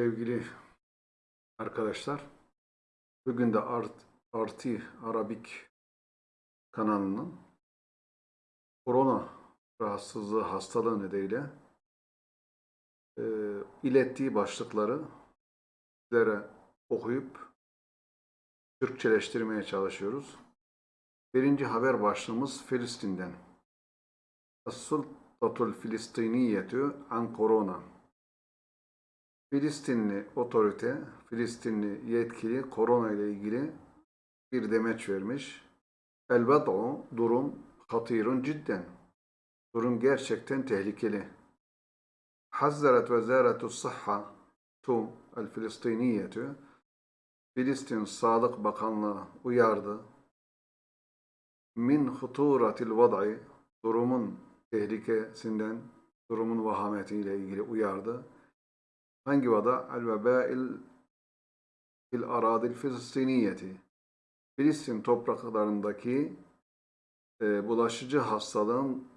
Sevgili arkadaşlar, bugün de Art, Arti Arabik kanalının korona rahatsızlığı hastalığı nedeniyle e, ilettiği başlıkları sizlere okuyup Türkçeleştirmeye çalışıyoruz. Birinci haber başlığımız Filistin'den. As-Sultatul Filistiniyetü an korona. Filistinli otorite, Filistinli yetkili korona ile ilgili bir demeç vermiş. El vad'u durum hatirun cidden. Durum gerçekten tehlikeli. Hazzaret vezaretu sıhha tu el Filistiniyetü Filistin Sağlık Bakanlığı uyardı. Min huturatil vad'i durumun tehlikesinden, durumun vahametiyle ilgili uyardı. Hangi vada? El vebail fil aradil filistiniyeti. Filistin topraklarındaki e, bulaşıcı hastalığın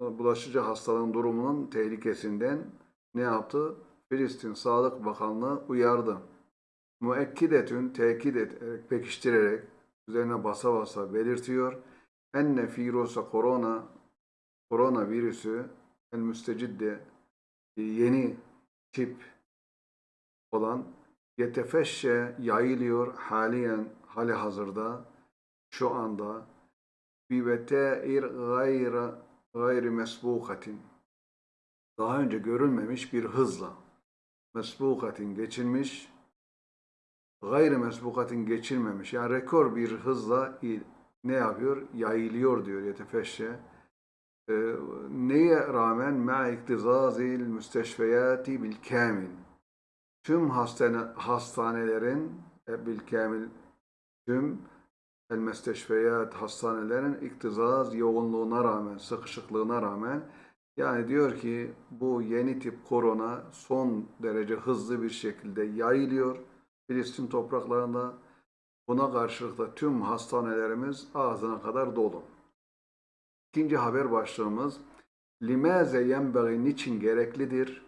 bulaşıcı hastalığın durumunun tehlikesinden ne yaptı? Filistin Sağlık Bakanlığı uyardı. Müekkidetün tekit ederek, pekiştirerek, üzerine basa basa belirtiyor. Enne virusa korona, koronavirüsü el müstecidde yeni tip olan yetefeşşe yayılıyor haliyen hali hazırda şu anda bi veteir gayri gayri mesbukatin daha önce görülmemiş bir hızla mesbukatin geçilmiş gayri mesbukatin geçilmemiş yani rekor bir hızla ne yapıyor? Yayılıyor diyor yetefeşşe. Ee, neye rağmen ma iktizazil müsteşfeyati bil kamil. Tüm hastane, hastanelerin e, bil kamil tüm el müsteşfeyat hastanelerin iktizaz yoğunluğuna rağmen, sıkışıklığına rağmen yani diyor ki bu yeni tip korona son derece hızlı bir şekilde yayılıyor Filistin topraklarında. Buna karşılık da tüm hastanelerimiz ağzına kadar dolu. İkinci haber başlığımız Limaze yenbagi niçin gereklidir?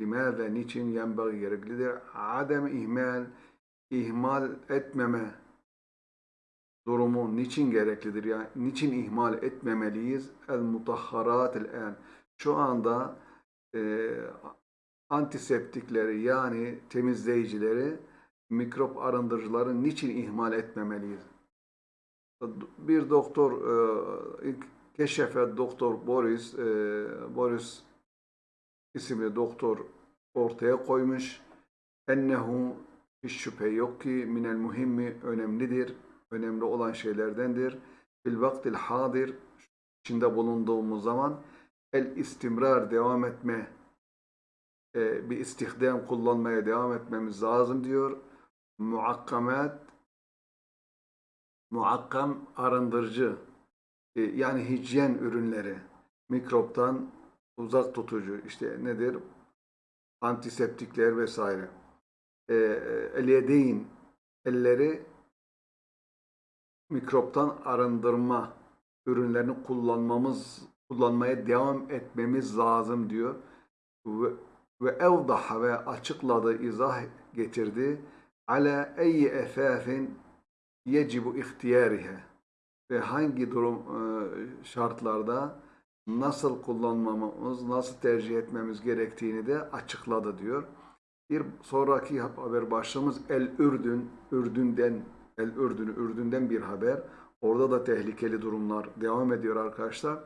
Limaze niçin yenbagi gereklidir? Adem ihmal ihmal etmeme durumu niçin gereklidir? Yani niçin ihmal etmemeliyiz? El mutahharat el en. Şu anda e, antiseptikleri yani temizleyicileri mikrop arındırıcıları niçin ihmal etmemeliyiz? Bir doktor e, keşefe doktor Boris e, Boris isimli doktor ortaya koymuş. Ennehu hiç şüphe yok ki minel muhimmi önemlidir. Önemli olan şeylerdendir. Bil vaktil hadir içinde bulunduğumuz zaman el istimrar devam etme e, bir istihdam kullanmaya devam etmemiz lazım diyor. Muakkamat muakkam arındırıcı yani hijyen ürünleri mikroptan uzak tutucu işte nedir? Antiseptikler vesaire. E, elyedeyn elleri mikroptan arındırma ürünlerini kullanmamız kullanmaya devam etmemiz lazım diyor. Ve, ve evdaha ve açıkladı izah getirdi. Ala eyyi efafin yecibu ihtiyarihe ve hangi durum e, şartlarda nasıl kullanmamız, nasıl tercih etmemiz gerektiğini de açıkladı diyor. Bir sonraki haber başlığımız El Ürdün, Ürdün'den, El Ürdün, Ürdün'den bir haber. Orada da tehlikeli durumlar devam ediyor arkadaşlar.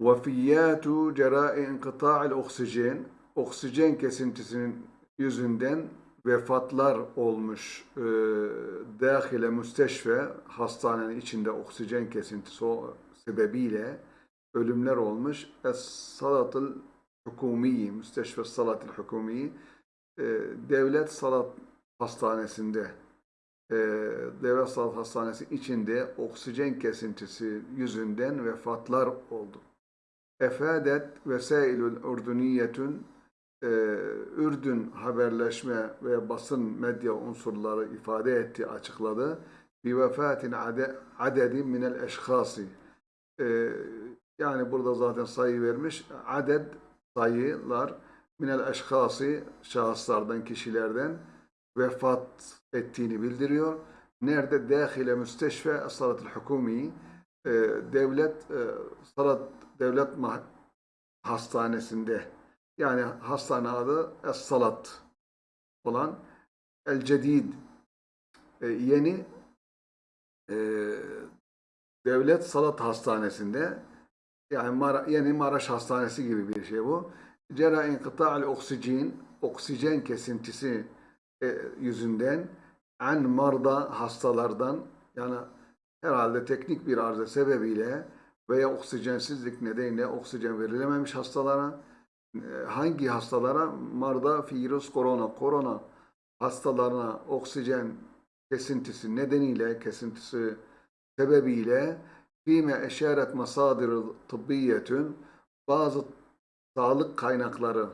Vafiyatu cerai inkıta'il oksijen, oksijen kesintisinin yüzünden vefatlar olmuş e, dahile müsteşfe hastanenin içinde oksijen kesintisi sebebiyle ölümler olmuş. Es-salatıl hukumiyi, müsteşfe salatil hukumiyi e, devlet salat hastanesinde e, devlet salat hastanesi içinde oksijen kesintisi yüzünden vefatlar oldu. Efadet vesailül urduniyetün e, Ürdün haberleşme ve basın medya unsurları ifade etti, açıkladı. Bir vefatin ade, adedi minel eşhasi. E, yani burada zaten sayı vermiş. Aded sayılar minel eşhası şahıslardan, kişilerden vefat ettiğini bildiriyor. Nerede? Dâhile müsteşfe salatul hukumi e, devlet e, devlet hastanesinde yani hastane adı Es-Salat olan El Cedid e, yeni e, devlet salat hastanesinde yani Mara- yeni Maraş Hastanesi gibi bir şey bu. Cera inkıta'al oksijen oksijen kesintisi e, yüzünden en marda hastalardan yani herhalde teknik bir arıza sebebiyle veya oksijensizlik nedeniyle oksijen verilememiş hastalara hangi hastalara? Marda virüs korona. Korona hastalarına oksijen kesintisi nedeniyle kesintisi sebebiyle fîme eşaret masadir tıbbiyetün bazı sağlık kaynakları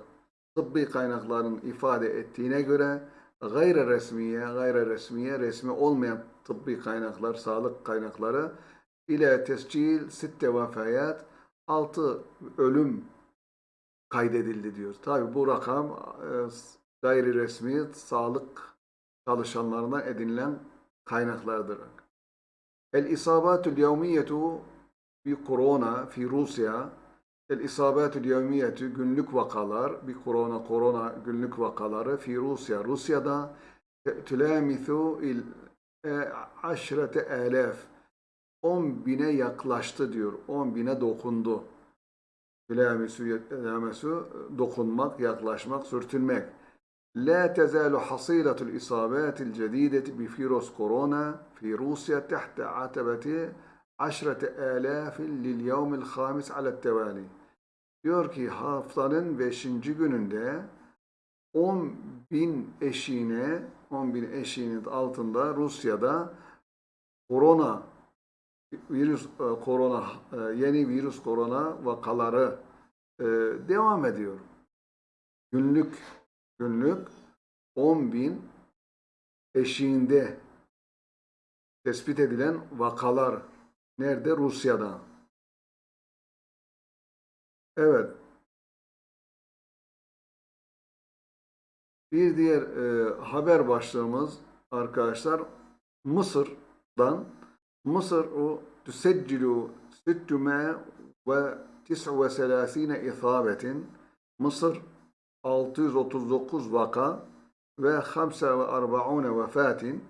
tıbbi kaynakların ifade ettiğine göre gayri resmiye, gayri resmiye, resmi olmayan tıbbi kaynaklar, sağlık kaynakları ile tescil sitte vefayat 6 ölüm kaydedildi diyor. Tabi bu rakam e, gayri resmi sağlık çalışanlarına edinilen kaynaklardır. El isabatul yevmiyetu bir korona fi Rusya El isabatul yevmiyetu günlük vakalar bir korona korona günlük vakaları fi Rusya Rusya'da tülamithu il e, aşrete elef 10 bine yaklaştı diyor. 10 bine dokundu. Telamüsü, telamüsü dokunmak, yaklaşmak, sürtünmek. La tezalu hasilatul isabatil cedideti bi virus korona fi Rusya tahta atabeti aşrete alafin lil yevmil hamis alet tevali. Diyor ki haftanın beşinci gününde 10 bin eşiğine 10 bin eşiğinin altında Rusya'da korona virüs e, korona e, yeni virüs korona vakaları e, devam ediyor. Günlük günlük 10 bin eşiğinde tespit edilen vakalar nerede? Rusya'da. Evet. Bir diğer e, haber başlığımız arkadaşlar Mısır'dan O tüseccilu 639 isabetin Mısır 639 vaka ve 45 vefatin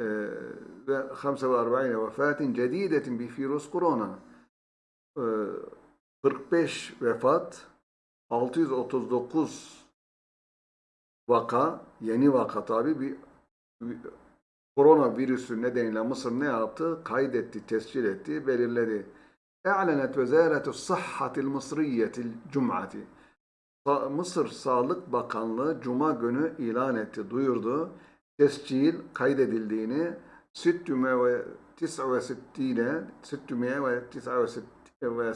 e, ve 45 vefatin cedidetin bir virüs korona. E, 45 vefat, 639 vaka, yeni vaka tabi bir korona virüsü nedeniyle Mısır ne yaptı? Kaydetti, tescil etti, belirledi. اعلنت وزارة الصحة المصرية الجمعة Sa- Mısır Sağlık Bakanlığı Cuma günü ilan etti, duyurdu. Tescil kaydedildiğini 669 ve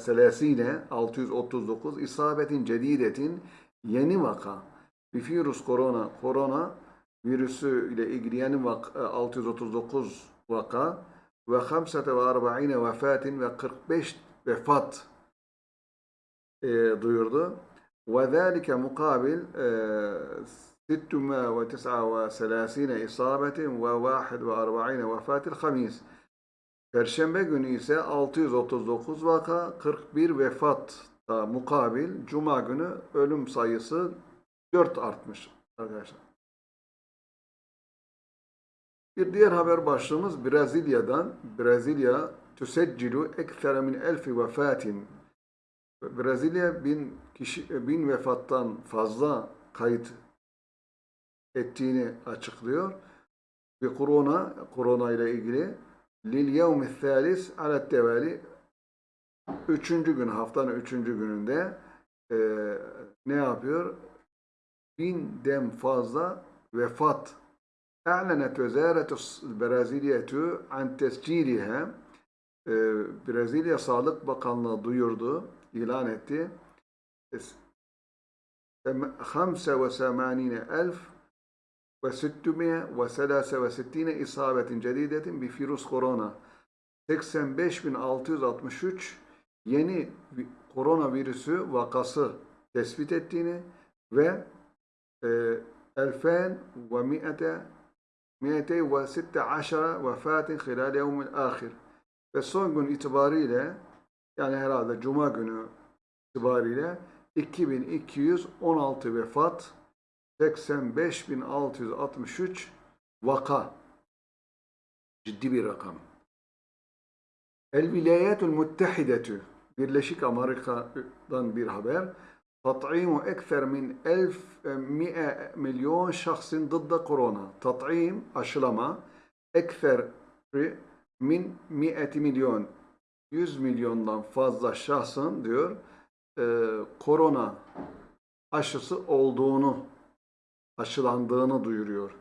639 isabetin cedidetin yeni vaka bir virüs korona korona virüsü ile ilgili vaka 639 vaka ve 45 vefatin ve 45 vefat e, duyurdu. Ve zâlike mukabil e, 639 isabetin ve 41 vefatil hamis. Perşembe günü ise 639 vaka, 41 vefat mukabil Cuma günü ölüm sayısı 4 artmış arkadaşlar. Bir diğer haber başlığımız Brezilya'dan. Brezilya tüseccilu ekfere min elfi vefatin. Brezilya bin, kişi, bin vefattan fazla kayıt ettiğini açıklıyor. Bir korona, korona ile ilgili lil yevmi thalis alet tevali üçüncü gün haftanın üçüncü gününde e, ne yapıyor? Binden fazla vefat أعلنت وزارة البرازيلية عن تسجيلها e, Brezilya Sağlık Bakanlığı duyurdu, ilan etti. 85,000 ve isabetin cedidetin bir virüs korona. 85.663 yeni vi- koronavirüsü vakası tespit ettiğini ve e, 2100 216 vefatın hilal yevmil ahir. Ve son gün itibariyle yani herhalde Cuma günü itibariyle 2216 vefat 85.663 vaka. Ciddi bir rakam. El Vilayetül Muttehidetü Birleşik Amerika'dan bir haber. Tat'imu ekser min 1100 milyon şahsın dıdda korona. Tat'im aşılama ekser min 100 milyon 100 milyondan fazla şahsın diyor e, korona aşısı olduğunu aşılandığını duyuruyor.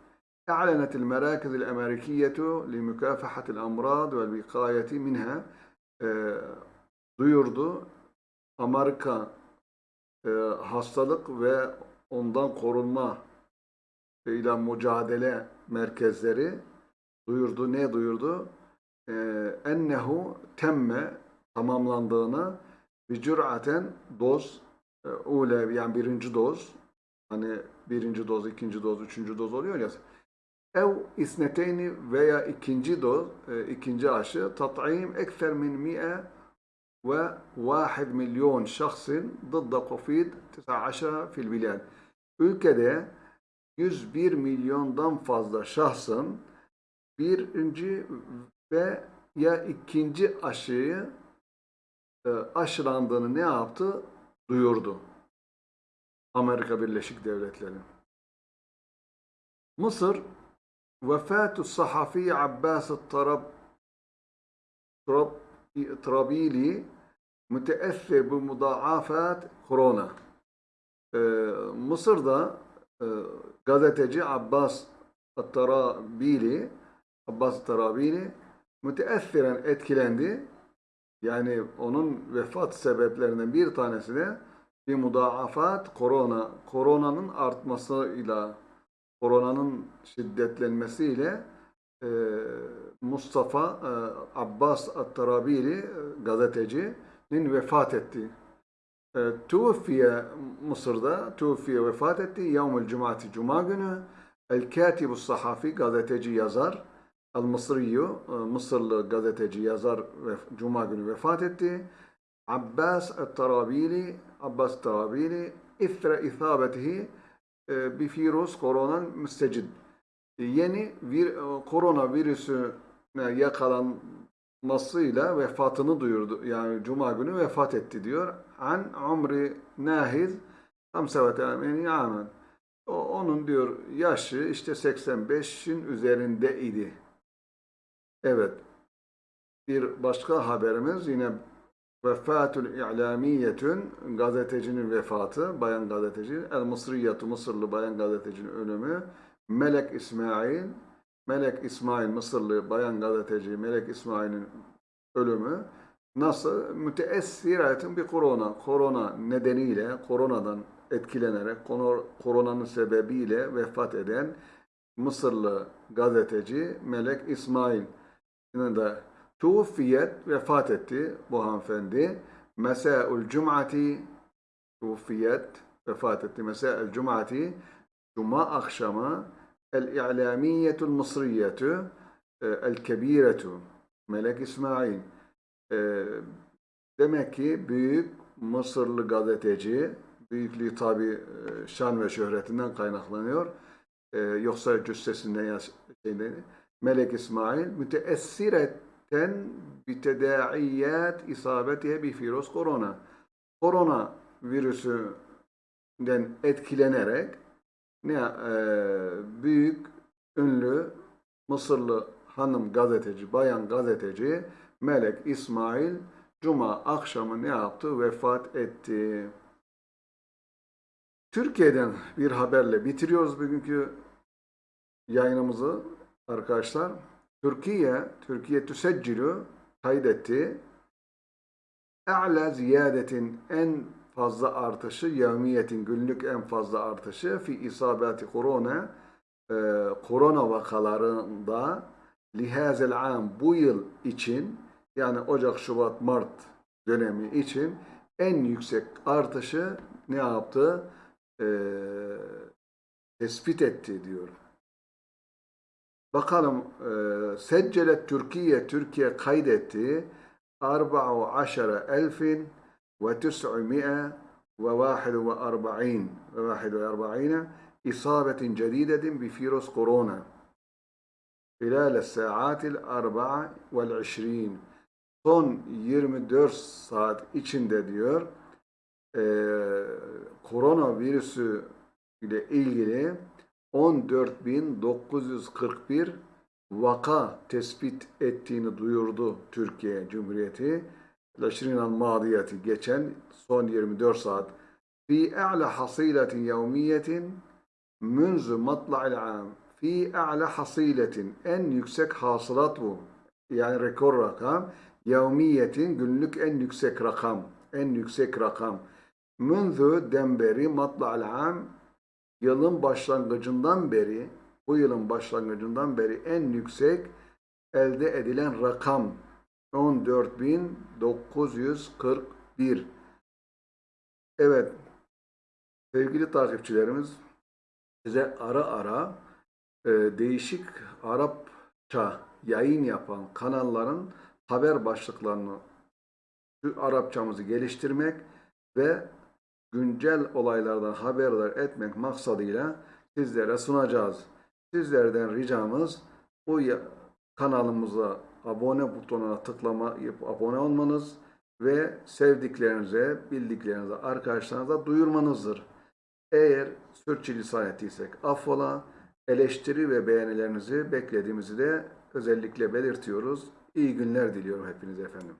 أعلنت المراكز الأمريكية لمكافحة الأمراض والوقاية منها e, duyurdu. Amerika e, hastalık ve ondan korunma ile mücadele merkezleri duyurdu. Ne duyurdu? E, ennehu temme tamamlandığını bir cüraten doz e, ule yani birinci doz hani birinci doz, ikinci doz, üçüncü doz oluyor ya ev isneteyni veya ikinci doz, e, ikinci aşı tat'im ekser min mi'e ve vahid milyon şahsın ضد COVID-19 fil bilad. Ülkede 101 milyondan fazla şahsın birinci ve ya ikinci aşıyı e, aşılandığını ne yaptı? Duyurdu. Amerika Birleşik Devletleri. Mısır vefatü sahafi Abbas Tarab Tarab Trabili müteessir bu mudaafat korona. Ee, Mısır'da e, gazeteci Abbas Tarabili Abbas Tarabili müteessiren etkilendi. Yani onun vefat sebeplerinden bir tanesi de bir mudaafat korona. Koronanın artmasıyla koronanın şiddetlenmesiyle e, Mustafa e, Abbas At-Tarabili e, gazetecinin vefat etti. E, Tuvfiye Mısır'da Tuvfiye vefat etti. Yevmül Cumati Cuma günü El-Katibu Sahafi gazeteci yazar El-Mısriyu e, Mısırlı gazeteci yazar ve Cuma günü vefat etti. Abbas At-Tarabili Abbas At-Tarabili İthre isabetihi e, bir virüs korona müstecid. E, yeni vir, e, korona virüsüne yakalanmasıyla vefatını duyurdu. Yani Cuma günü vefat etti diyor. An umri nahiz 85 amen. O, onun diyor yaşı işte 85'in üzerinde idi. Evet. Bir başka haberimiz yine Vefatül İ'lamiyetün gazetecinin vefatı, bayan gazeteci. El Mısriyatü Mısırlı bayan gazetecinin ölümü. Melek İsmail, Melek İsmail Mısırlı bayan gazeteci Melek İsmail'in ölümü. Nasıl? Müteessiratın bir korona. Korona nedeniyle, koronadan etkilenerek, koronanın sebebiyle vefat eden Mısırlı gazeteci Melek İsmail. Yine de Tuğfiyet vefat etti bu hanımefendi. Mesa'ul Cum'ati Tuğfiyet vefat etti. Mesa'ul Cum'ati Cuma akşamı El-İ'lamiyetul Mısriyetu El-Kebiretu Melek İsmail demek ki büyük Mısırlı gazeteci büyüklüğü tabi şan ve şöhretinden kaynaklanıyor. Yoksa cüssesinden şeyden, Melek İsmail müteessiret ten bitedaiyat isabetihe bi virüs korona. Korona virüsünden etkilenerek ne e, büyük ünlü Mısırlı hanım gazeteci, bayan gazeteci Melek İsmail Cuma akşamı ne yaptı? Vefat etti. Türkiye'den bir haberle bitiriyoruz bugünkü yayınımızı arkadaşlar. Türkiye, Türkiye tüseccilü kaydetti. E'la ziyadetin en fazla artışı, yevmiyetin günlük en fazla artışı fi isabati korona e, korona vakalarında lihazel am bu yıl için yani Ocak, Şubat, Mart dönemi için en yüksek artışı ne yaptı? eee, tespit etti diyor. Bakalım eee seccelet Türkiye Türkiye kaydetti 14.000 ve 900 ve 41 ve 41 isabetin cedidetin bi virüs korona خلال الساعات الأربعة والعشرين son 24 saat içinde diyor eee koronavirüsü ile ilgili 14.941 vaka tespit ettiğini duyurdu Türkiye Cumhuriyeti. Leşrinan madiyeti geçen son 24 saat fi a'la hasiletin yevmiyetin münzü matla'il am fi a'la hasiletin en yüksek hasılat bu. Yani rekor rakam. Yevmiyetin günlük en yüksek rakam. En yüksek rakam. Münzü demberi matla'il am yılın başlangıcından beri bu yılın başlangıcından beri en yüksek elde edilen rakam 14.941. Evet sevgili takipçilerimiz size ara ara e, değişik Arapça yayın yapan kanalların haber başlıklarını şu Arapçamızı geliştirmek ve güncel olaylardan haberdar etmek maksadıyla sizlere sunacağız. Sizlerden ricamız bu kanalımıza abone butonuna tıklamayıp abone olmanız ve sevdiklerinize, bildiklerinize, arkadaşlarınıza duyurmanızdır. Eğer sürçülisan ettiysek affola, eleştiri ve beğenilerinizi beklediğimizi de özellikle belirtiyoruz. İyi günler diliyorum hepinize efendim.